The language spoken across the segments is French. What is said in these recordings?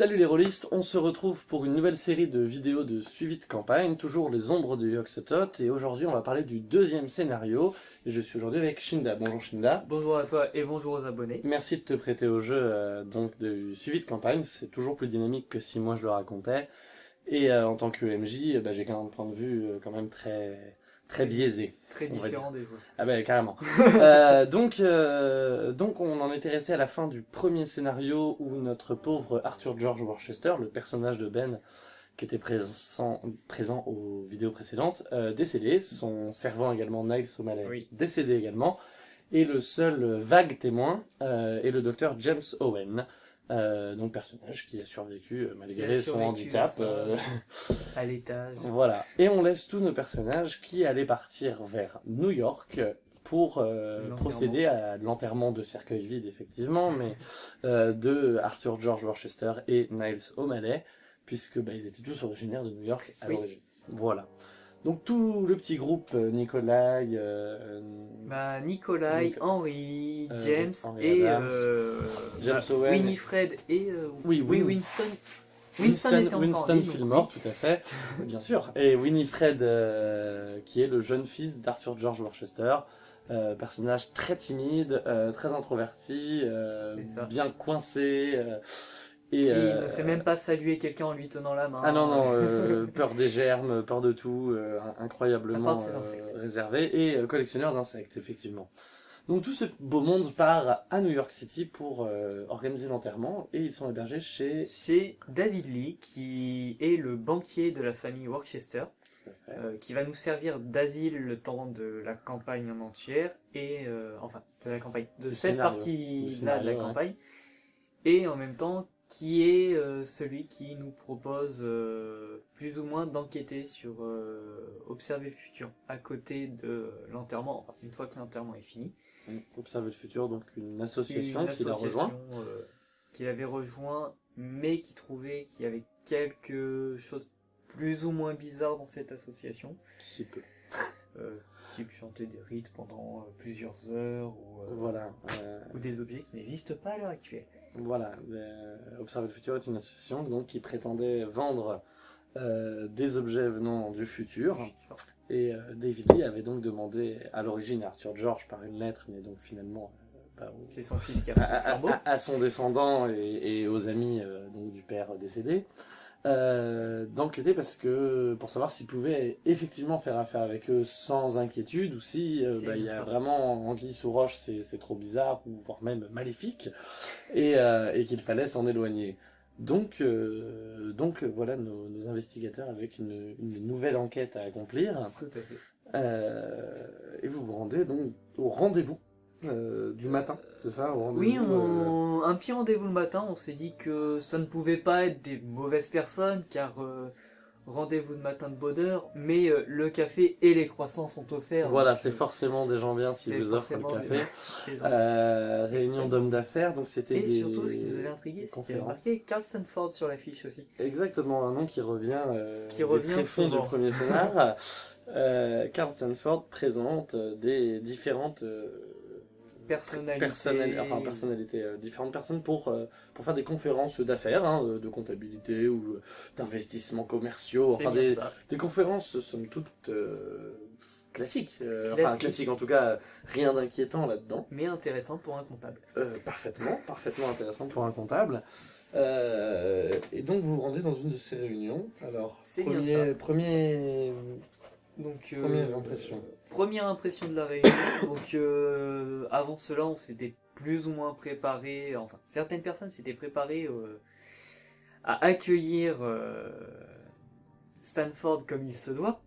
Salut les rôlistes, on se retrouve pour une nouvelle série de vidéos de suivi de campagne, toujours les ombres de Yoxotot, et aujourd'hui on va parler du deuxième scénario, et je suis aujourd'hui avec Shinda. Bonjour Shinda. Bonjour à toi et bonjour aux abonnés. Merci de te prêter au jeu euh, donc de suivi de campagne, c'est toujours plus dynamique que si moi je le racontais, et euh, en tant que MJ, bah, j'ai quand même un point de vue euh, quand même très très biaisé. Très différent des joueurs. Ah ben carrément. Euh, donc, euh, donc on en était resté à la fin du premier scénario où notre pauvre Arthur George Worcester, le personnage de Ben qui était présent, présent aux vidéos précédentes, euh, décédé, son servant également Niles O'Malley Oui. décédé également, et le seul vague témoin est le docteur James Owen, euh, donc personnage qui a survécu euh, malgré son survécu handicap. euh, À l'étage. voilà. Et on laisse tous nos personnages qui allaient partir vers New York pour procéder à l'enterrement de cercueil vide, effectivement, mais de Arthur George Worcester et Niles O'Malley, puisque bah, ils étaient tous originaires de New York à Oui. l'origine. Voilà. Donc tout le petit groupe, euh, Nikolai, euh, Bah, Nikolai, Nic- Henry, Euh, James Henry et euh, James bah, Owen. Winifred et euh, Oui, oui, Win- Winston. Winston, encore Winston donc Fillmore, oui. tout à fait, bien sûr. Et Winifred, euh, qui est le jeune fils d'Arthur George Worcester, euh, personnage très timide, euh, très introverti, euh, bien coincé. Et, Qui euh, ne sait même pas saluer quelqu'un en lui tenant la main. Ah non, non, euh, peur des germes, peur de tout, euh, incroyablement réservé, et collectionneur d'insectes, effectivement. Donc tout ce beau monde part à New York City pour organiser l'enterrement, et ils sont hébergés chez... C'est David Lee qui est le banquier de la famille Worcester. qui va nous servir d'asile le temps de la campagne en entière et enfin de la campagne de Du cette scénario. partie Du là de la ouais. campagne et en même temps qui est euh, celui qui nous propose euh, plus ou moins d'enquêter sur euh, observer le futur à côté de l'enterrement enfin une fois que l'enterrement est fini Observe le futur, donc une association Une qui l'a rejoint. qu'il avait rejoint mais qui trouvait qu'il y avait quelque chose plus ou moins bizarre dans cette association Si peu. euh, type chanter des rites pendant plusieurs heures ou, Voilà. ou des objets qui n'existent pas à l'heure actuelle. Voilà. euh, Observe le futur est une association donc, qui prétendait vendre euh, des objets venant du futur. Et euh, David Lee avait donc demandé à l'origine à Arthur George par une lettre, mais donc finalement euh, bah, au- son fils qui a à, à- à- son descendant et, et aux amis donc, du père décédé, euh, d'enquêter parce que pour savoir s'il pouvait effectivement faire affaire avec eux sans inquiétude ou si euh, bah, il y a vraiment anguille sous roche, c'est trop bizarre ou voire même maléfique et, euh, et qu'il fallait s'en éloigner. Donc, euh, donc voilà nos, nos investigateurs avec une, une nouvelle enquête à accomplir. Tout à fait. Euh, et vous vous rendez donc au rendez-vous euh, du matin, c'est ça au Oui, rendez-vous, euh, on... un petit rendez-vous le matin, on s'est dit que ça ne pouvait pas être des mauvaises personnes, car euh, rendez-vous de matin de bonheur, mais euh, le café et les croissants sont offerts. Voilà, c'est forcément des gens bien s'ils vous offrent le café. des. Euh, réunion d'hommes d'affaires, donc c'était Et des surtout, ce qui nous avait intrigué, c'est qu'il y avait marqué Carl Sanford sur l'affiche aussi. Exactement, un nom qui revient, euh, Qui des revient tréfonds du premier scénar. euh, Carl Stanford présente des différentes euh, Personnalité. personnali- enfin, personnalités, euh, différentes personnes pour, euh, pour faire des conférences d'affaires, hein, de comptabilité ou euh, d'investissements commerciaux, enfin des, des conférences somme toute euh, classiques, euh, enfin Classiques. en tout cas, rien d'inquiétant là-dedans. Mais intéressant pour un comptable. Euh, parfaitement, parfaitement intéressant pour un comptable. Euh, et donc vous vous rendez dans une de ces réunions. Alors, bien premier, ça. premier, Donc, euh, Première impression. Première impression de la réunion. Donc, euh, avant cela, on s'était plus ou moins préparé. Enfin, certaines personnes s'étaient préparées euh, à accueillir euh, Stanford comme il se doit.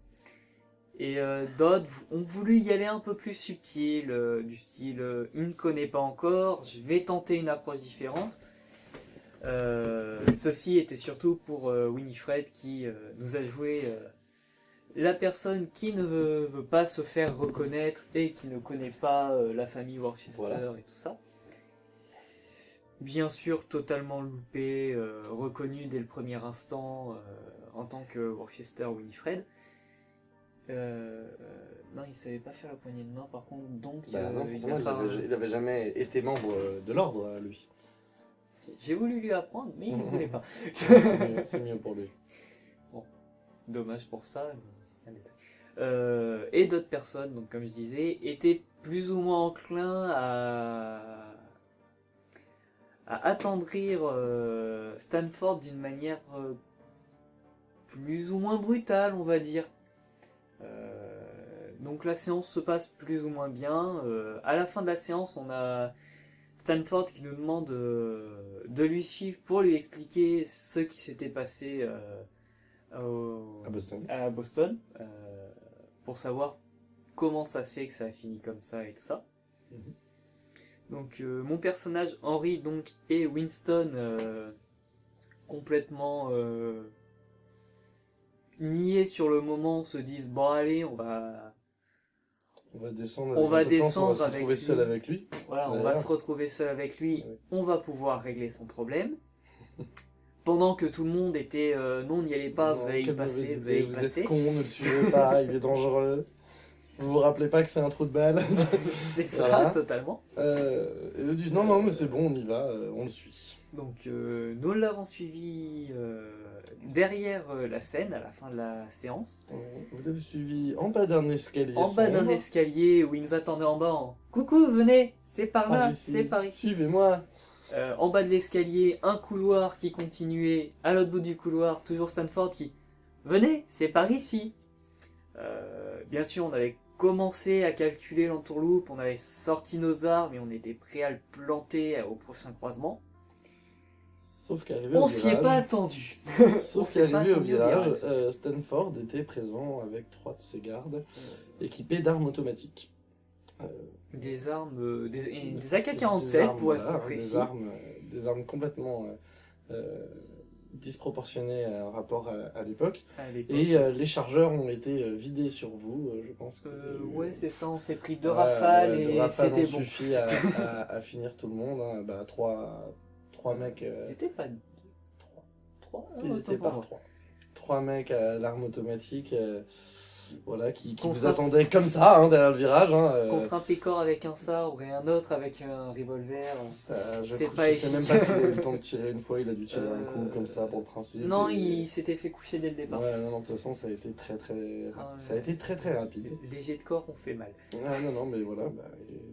Et d'autres ont voulu y aller un peu plus subtil, du style il ne connaît pas encore, je vais tenter une approche différente. Ceci était surtout pour Winifred qui nous a joué la personne qui ne veut, veut pas se faire reconnaître et qui ne connaît pas euh, la famille Worcester Voilà. et tout ça. Bien sûr, totalement loupé, euh, reconnu dès le premier instant euh, en tant que Worcester Winifred. Euh, non, il savait pas faire la poignée de main par contre, donc Bah non, il forcément, a il pas- avait, il avait jamais été membre de l'ordre, lui. J'ai voulu lui apprendre, mais il ne voulait pas. C'est mieux, pour lui. Dommage pour ça. mais. Euh, et d'autres personnes, donc comme je disais, étaient plus ou moins enclins à, attendrir euh, Stanford d'une manière euh, plus ou moins brutale, on va dire. Donc la séance se passe plus ou moins bien. À la fin de la séance, on a Stanford qui nous demande de lui suivre pour lui expliquer ce qui s'était passé au- À Boston. à Boston euh, pour savoir comment ça se fait que ça a fini comme ça et tout ça. Mhm. Donc euh, mon personnage Henry donc et Winston euh, complètement euh, niés sur le moment se disent bon allez on va On va descendre. On avec va chance, descendre on va se avec retrouver lui. seul avec lui. voilà on va se retrouver seul avec lui Ouais. on va pouvoir régler son problème pendant que tout le monde était euh, non n'y allez pas vous allez y passer mauvaise vous allez y idée, passer êtes con, ne le suivez pas, il est dangereux. Vous vous rappelez pas que c'est un trou de balle c'est ça Voilà. totalement euh, et eux disent non, non, mais c'est bon, on y va, euh, on le suit. Donc euh, nous l'avons suivi derrière la scène à la fin de la séance, Vous l'avez suivi en bas d'un escalier. en bas d'un escalier où il nous attendait en bas en Coucou, venez, c'est par Par là, c'est par ici. Suivez-moi. Euh, en bas de l'escalier, un couloir qui continuait, à l'autre bout du couloir, toujours Stanford qui Venez, c'est par ici. Euh, bien sûr, on avait commencé à calculer l'entourloupe, on avait sorti nos armes et on était prêt à le planter au prochain croisement. Sauf qu'arrivé On au s'y est pas virage, attendu. sauf on qu'arrivé au virage, virage. euh, Stanford était présent avec trois de ses gardes, équipés d'armes automatiques. Des armes, euh, des, et des des AK-47 armes, pour être précis. Des armes, euh, des armes complètement euh, disproportionnées en rapport à, à l'époque. Et euh, les chargeurs ont été vidés sur vous, je pense. que- Euh, ouais, c'est ça, on s'est pris deux rafales deux et rafales c'était bon. suffi à, à- à finir tout le monde. hein. Bah, trois, trois mecs. euh, C'était pas trois. trois ah, Ils étaient moi. trois. Trois mecs à l'arme automatique. Euh, voilà, qui, qui vous attendaient comme ça, hein, derrière le virage. Hein, euh, Contre un pécor avec un sabre et un autre avec un revolver. ça, je pas sais même pas s'il a eu le temps de tirer une fois, il a dû tirer un coup Euh, comme ça pour le principe. Non, et- il s'était fait coucher dès le départ. Ouais, non, non, de toute façon, ça a été très très, Ah, ça a été très très rapide. Les jets de corps ont fait mal. Ah non, non, mais voilà, bah,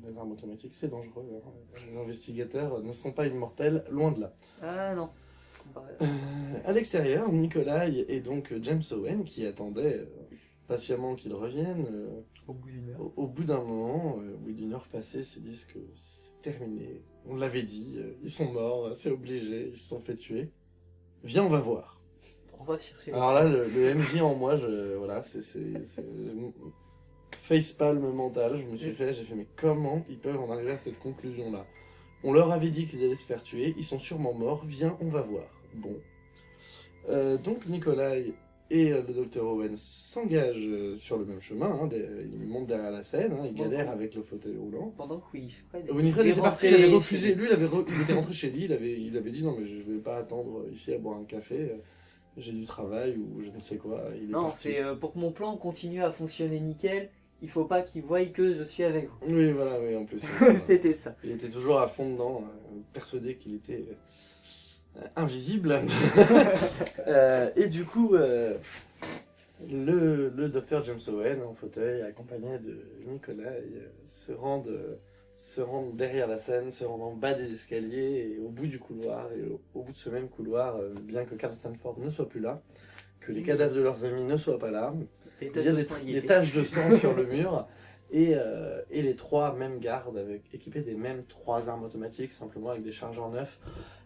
les, armes automatiques, c'est dangereux. hein. Les investigateurs ne sont pas immortels, loin de là. Ah non. Euh, à l'extérieur, Nikolai et donc James Owen qui attendaient euh, patiemment qu'ils reviennent. euh, Au bout d'une heure. au, au bout d'un moment, euh, au bout d'une heure passée, se disent que c'est terminé. On l'avait dit, euh, ils sont morts, c'est obligé, ils se sont fait tuer. Viens, on va voir. On va chercher. Alors là, le, le MJ en moi, je, voilà, c'est c'est- c'est- facepalm mental. Je me suis fait, j'ai fait, mais comment ils peuvent en arriver à cette conclusion-là? On leur avait dit qu'ils allaient se faire tuer, ils sont sûrement morts. Viens, on va voir. Bon. Euh, donc Nikolai et euh, le docteur Owen s'engagent euh, sur le même chemin. Hein, des- ils montent derrière la scène, hein, galèrent bon. avec le fauteuil roulant. Pendant que Winifred. Winifred était était parti, il avait refusé. Lui, il, avait re- il était rentré chez lui, il avait, il avait dit non, mais je, je vais pas attendre ici à boire un café. euh, J'ai du travail ou je ne sais quoi. Il est Non, c'est euh, pour que mon plan continue à fonctionner nickel. Il faut pas qu'ils voient que je suis avec vous. Oui, voilà, oui, en plus. euh, C'était ça. il était toujours à fond dedans, euh, persuadé qu'il était euh, invisible. Euh, et du coup, euh, le, le docteur James Owen, en fauteuil, accompagné de Nikolai, euh, se rendent, euh, se rendent derrière la scène, se rendent en bas des escaliers et au bout du couloir. Et au, au bout de ce même couloir, euh, bien que Carl Stanford ne soit plus là, que les cadavres de leurs amis ne soient pas là, Les il y a de des, taches de sang sur le mur et, euh, et les trois mêmes gardes avec, équipés des mêmes trois armes automatiques, simplement avec des chargeurs neufs,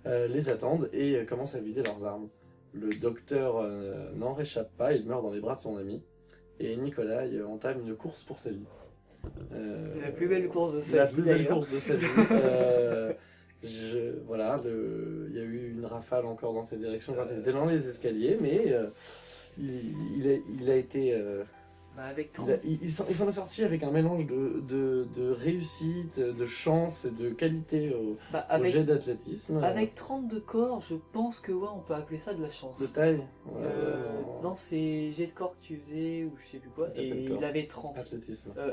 euh, les attendent et euh, commencent à vider leurs armes. Le docteur n'en réchappe pas, il meurt dans les bras de son ami et Nikolai euh, entame une course pour sa vie. La plus belle course de sa la vie, plus belle course de sa vie. Je- voilà, le- il y a eu une rafale encore dans cette direction quand il était dans les escaliers, mais il, il a, il a été. Bah, avec il 30, a- il- il s'en est sorti avec un mélange de, de, de réussite, de chance et de qualité au, bah, au jet d'athlétisme. avec 32 corps, je pense que ouais, on peut appeler ça de la chance. De taille Ouais, Euh, ouais, non, c'est jet de corps que tu faisais ou je sais plus quoi. Et il avait 30. Athlétisme. Euh,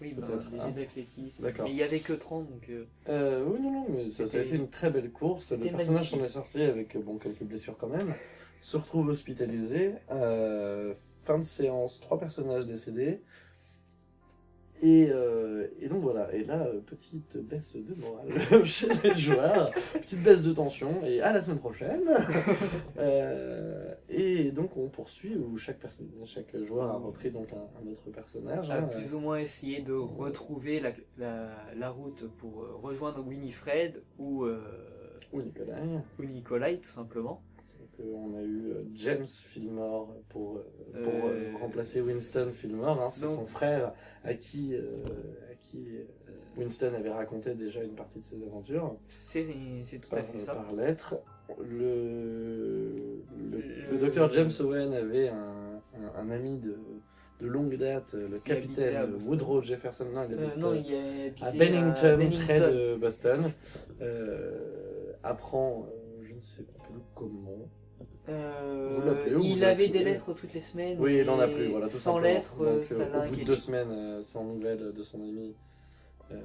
Oui, bah, hein. d'athlétisme. D'accord. Mais il y avait que 30, donc... euh, Euh, oui, non, non, mais ça, ça a été une très belle course. Le personnage s'en est sorti avec bon, quelques blessures quand même. Se retrouve hospitalisé. Euh, fin de séance, trois personnages décédés. Et, euh, et donc voilà, et là, euh, petite baisse de morale chez les joueurs, petite baisse de tension, et à la semaine prochaine. Euh, et donc on poursuit où chaque, joueur a repris donc un, un autre personnage. a hein, plus ou moins essayé de retrouver la, la, la route pour rejoindre Winifred ou, ou ou Nikolai, tout simplement. Donc, euh, on a eu euh, James Fillmore pour, euh, pour euh, remplacer Winston Fillmore. hein. C'est son frère à qui, à qui Winston avait raconté déjà une partie de ses aventures C'est tout par, à fait ça. par lettre. Le, le, docteur James Owen avait un, un, un ami de, de longue date, le Qui capitaine. Woodrow Jefferson. Non, il Euh, habite, non, il est à Bennington, près de Boston. Euh, apprend, euh, je ne sais plus comment, Euh, Vous il avait des lettres toutes les semaines. Oui, il en a plus, voilà, tout Sans simplement. lettres, Donc, ça euh, au bout de deux semaines euh, sans nouvelles de son ami, euh,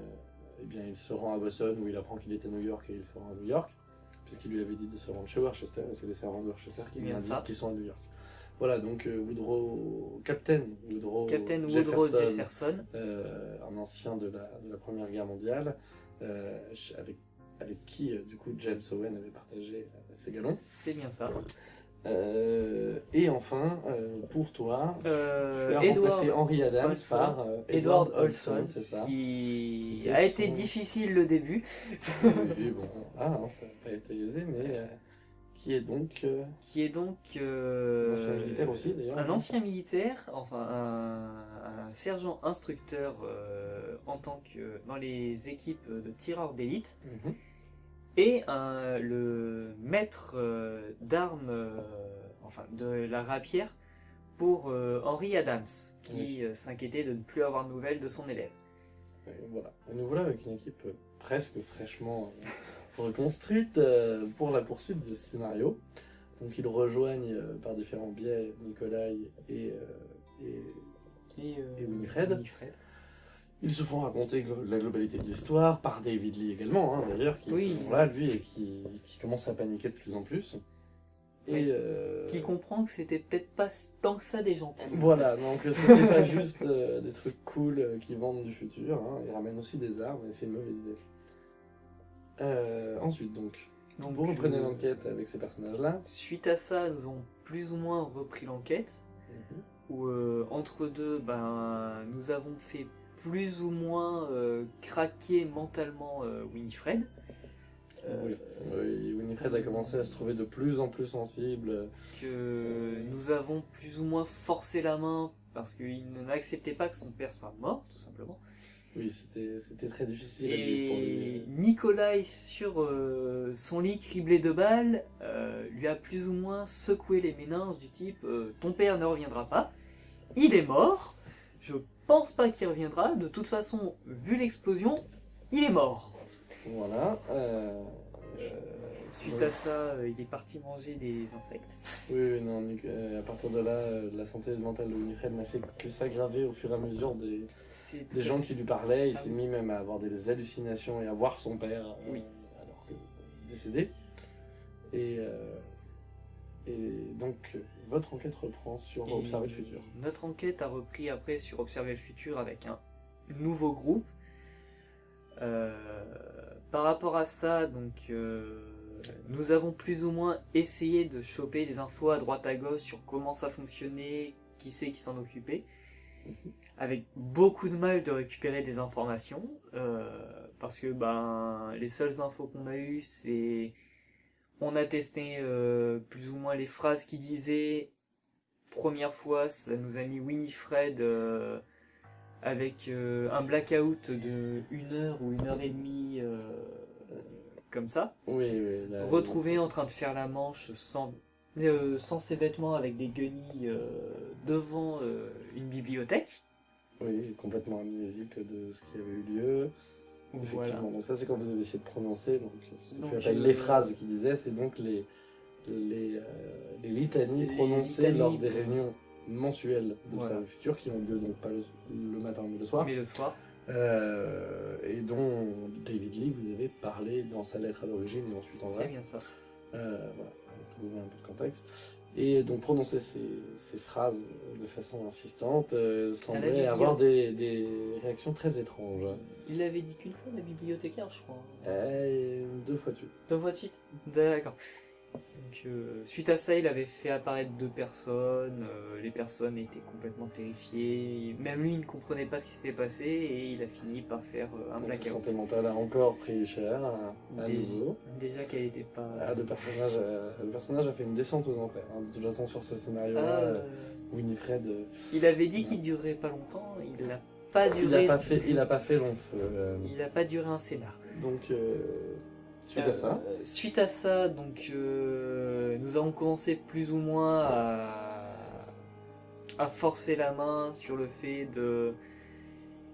eh bien, il se rend à Boston où il apprend qu'il était à New York et il se rend à New York, puisqu'il lui avait dit de se rendre chez Worcester et c'est les servants de Worcester qui lui Bien ça. indiquent qu'ils sont à New York. Voilà, donc Woodrow, Captain Woodrow, Captain Woodrow Jefferson, Jefferson. euh, un ancien de la, de la Première Guerre mondiale, euh, avec, avec qui, euh, du coup, James Owen avait partagé euh, ses galons. C'est bien ça. Euh, et enfin, euh, pour toi, Euh, tu as Edward remplacé Henry Adams Olson. par Edward Edward Olson, Olson, c'est ça. qui a été son- difficile le début, Oui, bon, ah, hein, ça n'a pas été aisé, mais qui est donc qui est donc un ancien militaire aussi d'ailleurs. un ancien militaire, enfin un, un sergent instructeur en tant que dans les équipes de tireurs d'élite Mhm. Et un- le maître euh, d'armes, euh, enfin de la rapière pour euh, Henry Adams, qui Oui. euh, s'inquiétait de ne plus avoir de nouvelles de son élève. Et voilà. Et nous voilà avec une équipe euh, presque fraîchement euh, reconstruite euh, pour la poursuite de ce scénario. Donc ils rejoignent euh, par différents biais Nikolai et, euh, et Et, euh, Et Winifred. Ils se font raconter la globalité de l'histoire par David Lee également, hein, d'ailleurs, qui Oui. est là, lui, et qui, qui commence à paniquer de plus en plus. Et Oui. euh, Qui comprend que c'était peut-être pas tant que ça des gentils. voilà, donc c'était pas juste euh, des trucs cool euh, qui vendent du futur, hein, ils ramènent aussi des armes, et c'est une mauvaise idée. Euh, ensuite, donc, Donc, vous reprenez l'enquête avec ces personnages-là. Suite à ça, nous avons plus ou moins repris l'enquête. Où euh, entre deux, ben, nous avons fait plus ou moins euh, craquer mentalement euh, Winifred. Euh, Oui. Oui, Winifred a commencé à se trouver de plus en plus sensible. que nous avons plus ou moins forcé la main parce qu'il n'acceptait pas que son père soit mort, tout simplement. Oui, c'était très difficile à vivre pour lui. Nikolai, sur euh, son lit criblé de balles, euh, lui a plus ou moins secoué les méninges du type euh, Ton père ne reviendra pas, il est mort, je pense pas qu'il reviendra, de toute façon, vu l'explosion, il est mort. Voilà. euh, Euh, suite Ouais. à ça, euh, il est parti manger des insectes. Oui, oui, non, euh, à partir de là, euh, la santé mentale de Winifred n'a fait que s'aggraver au fur et à mesure des, des gens qui lui parlaient. Il Ah s'est oui. mis même à avoir des hallucinations et à voir son père euh, Oui. alors que décédé. Et, euh, et donc, votre enquête reprend sur Et Observer le futur. Notre enquête a repris après sur Observer le futur avec un nouveau groupe. Euh, par rapport à ça, donc, euh, nous avons plus ou moins essayé de choper des infos à droite à gauche sur comment ça fonctionnait, qui c'est qui s'en occupait, avec beaucoup de mal de récupérer des informations, euh, parce que ben les seules infos qu'on a eues, c'est on a testé euh, plus ou moins les phrases qu'il disait. Première fois, ça nous a mis Winifred euh, avec euh, un blackout de une heure ou une heure et demie, comme ça. Oui, oui. là, Retrouvé en train de faire la manche sans, sans ses vêtements avec des guenilles devant une bibliothèque. Oui, complètement amnésique de ce qui avait eu lieu. Voilà. Effectivement, donc ça c'est quand vous avez essayé de prononcer, donc ce que Donc, tu appelles euh, les phrases qu'il disait, c'est donc les, les, euh, les litanies Les prononcées litanies lors des de- réunions mensuels de Voilà. le futur qui ont lieu donc pas le, le matin mais le soir. Mais le soir. Euh, et dont David Lee vous avait parlé dans sa lettre à l'origine et ensuite en C'est vrai. bien ça. Euh, voilà, pour donner un peu de contexte. Et donc prononcer ces, ces phrases de façon insistante euh, semblait avoir des, des réactions très étranges. Il l'avait dit qu'une fois, la bibliothécaire, je crois. Euh, deux fois de suite. Deux fois de suite D'accord. Donc, euh, suite à ça, il avait fait apparaître deux personnes. euh, les personnes étaient complètement terrifiées. Même lui, il ne comprenait pas ce qui s'était passé et il a fini par faire euh, un Donc, sa blackout. santé mentale a encore pris cher à, Déjà. nouveau. Déjà qu'elle n'était pas. Ah, le, personnage, a- le personnage a fait une descente aux enfers. hein. De toute façon, sur ce scénario-là, Ah, Winifred, il avait dit qu'il durerait pas longtemps. Il n'a pas il duré. n'a pas, fait- il a pas fait long feu. Il a pas duré un scénar. donc, euh, suite Euh, à ça, Suite à ça, donc euh, nous avons commencé plus ou moins à, à forcer la main sur le fait de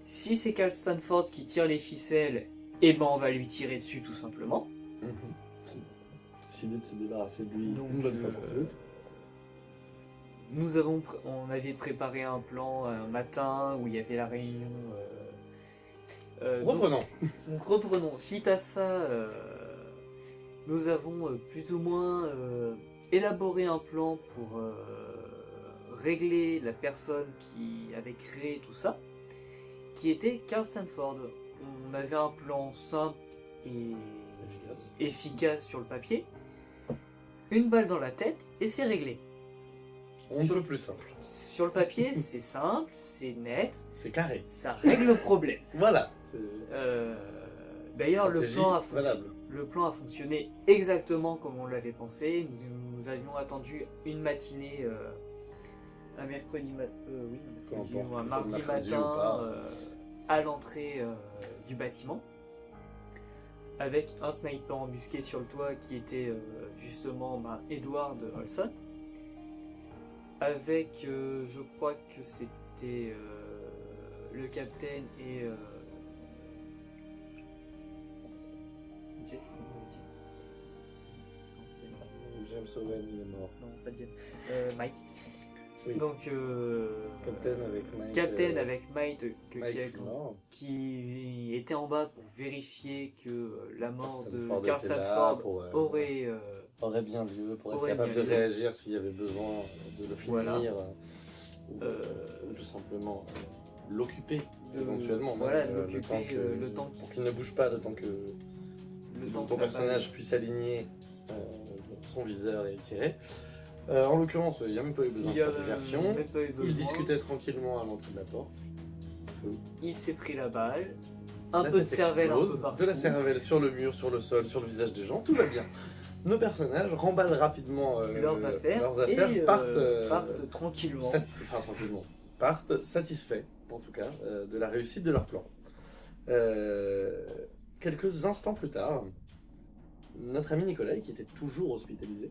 si c'est Cal Stanford qui tire les ficelles, eh ben on va lui tirer dessus tout simplement. mhm. décidé de se débarrasser de lui Donc, une bonne fois euh, pour toutes. Nous avons, on avait préparé un plan un matin où il y avait la réunion. euh, euh, donc- Reprenons. Donc reprenons. Suite à ça, euh, nous avons euh, plus ou moins euh, élaboré un plan pour euh, régler la personne qui avait créé tout ça, qui était Carl Stanford. On avait un plan simple et Efficace. efficace sur le papier. Une balle dans la tête et c'est réglé. On peut plus simple. Sur le papier, c'est simple, c'est net, C'est carré. ça règle le problème. Voilà. Euh, D'ailleurs, le plan, a fonctionné. Le plan a fonctionné exactement comme on l'avait pensé. Nous, nous avions attendu une matinée, euh, un mercredi, ma- euh, oui, un, mercredi ou mardi mercredi matin euh, à l'entrée euh, du bâtiment, avec un sniper embusqué sur le toit qui était justement ben, Edward Olson, avec, je crois que c'était le capitaine et Jet. James Owen, il est mort. Non, pas Jet. Euh, Mike. Oui. Donc, euh, Captain avec Mike. Captain euh, avec Mike, que- Mike qui, a- était en bas pour vérifier que la mort de Carl pour, euh, aurait. aurait bien lieu pour être capable de lieu. réagir s'il y avait besoin de le finir Voilà. ou, ou tout simplement l'occuper éventuellement. voilà, l'occuper, le temps qu'il ne bouge pas, le temps que le temps ton que personnage puisse aligner euh, son viseur et tirer. Euh, en l'occurrence, il n'y a même pas eu besoin Il de faire diversion. Il discutait tranquillement à l'entrée de la porte. Feu. Il s'est pris la balle. Un La peu de cervelle un explose, peu partout. De la cervelle sur le mur, sur le sol, sur le visage des gens, tout va bien. Nos personnages remballent rapidement euh, leurs affaires, leurs affaires, et partent, partent tranquillement. sat- enfin, tranquillement, partent satisfaits, en tout cas, de la réussite de leur plan. Euh, quelques instants plus tard, notre ami Nicolas, qui était toujours hospitalisé,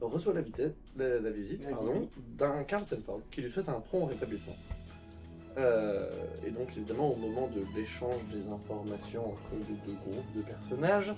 reçoit la, visite. d'un Carl Stanford qui lui souhaite un prompt rétablissement. Euh, et donc évidemment au moment de l'échange des informations entre les deux groupes de personnages,